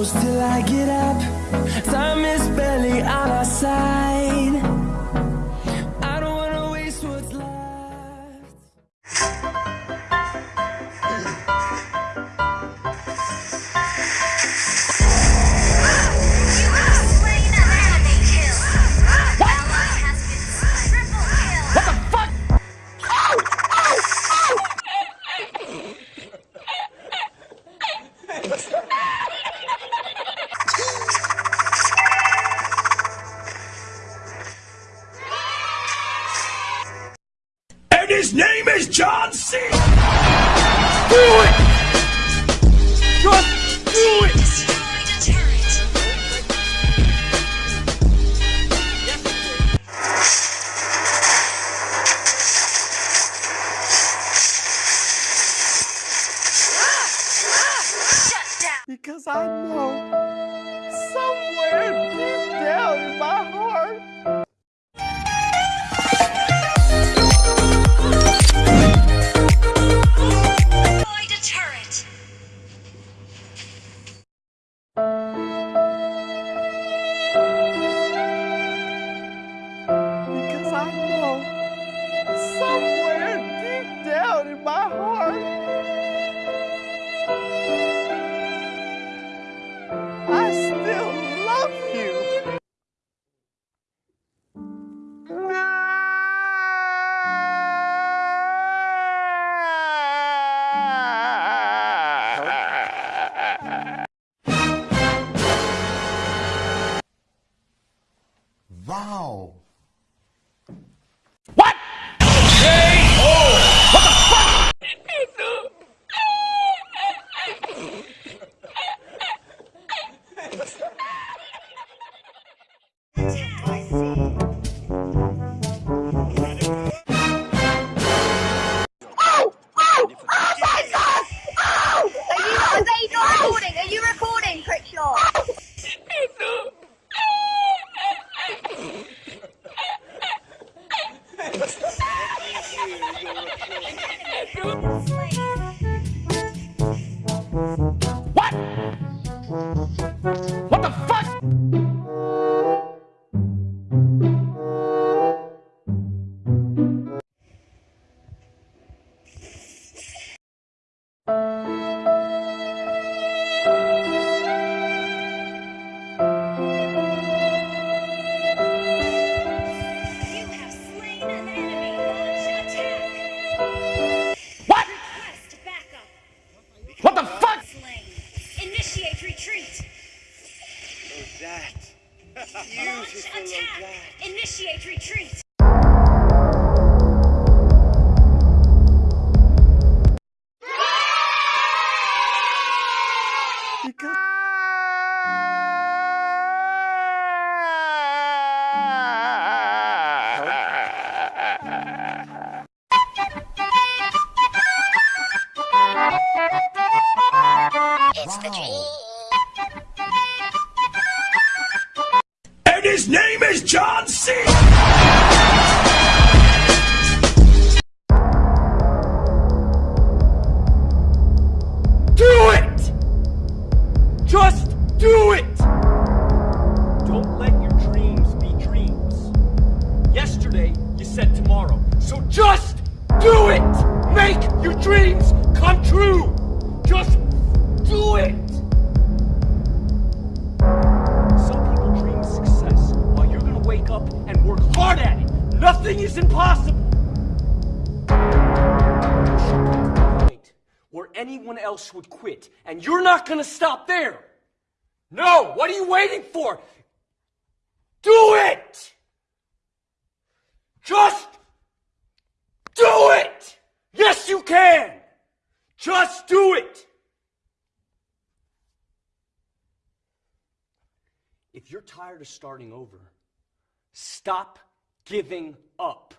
close till I get up. Time is barely on our side. His name is John C. Do it! Just do it! Destroyed a turret. Shut down. Because I know somewhere deep down in my heart. Wow. What? Launch attack. Initiate retreat. Because. And John C. Do it! Just do it! Don't let your dreams be dreams. Yesterday, you said tomorrow. So just do it! And work hard at it. Nothing is impossible. point where anyone else would quit, and you're not gonna stop there. No, what are you waiting for? Do it! Just do it! Yes, you can! Just do it! If you're tired of starting over, stop giving up.